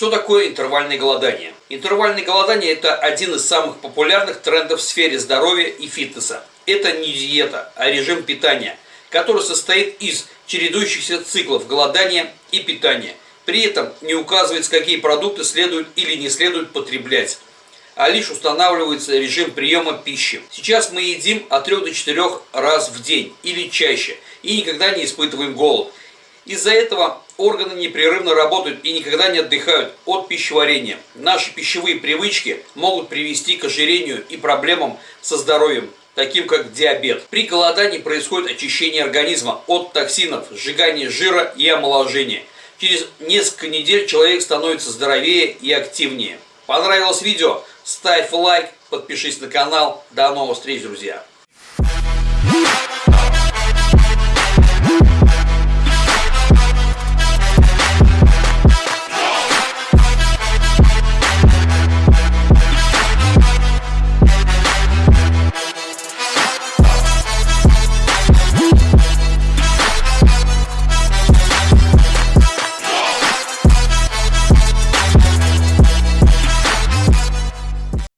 Что такое интервальное голодание? Интервальное голодание – это один из самых популярных трендов в сфере здоровья и фитнеса. Это не диета, а режим питания, который состоит из чередующихся циклов голодания и питания. При этом не указывается, какие продукты следует или не следует потреблять а лишь устанавливается режим приема пищи. Сейчас мы едим от 3 до 4 раз в день или чаще и никогда не испытываем голод. Из-за этого органы непрерывно работают и никогда не отдыхают от пищеварения. Наши пищевые привычки могут привести к ожирению и проблемам со здоровьем, таким как диабет. При голодании происходит очищение организма от токсинов, сжигание жира и омоложение. Через несколько недель человек становится здоровее и активнее. Понравилось видео? Ставь лайк, подпишись на канал. До новых встреч, друзья!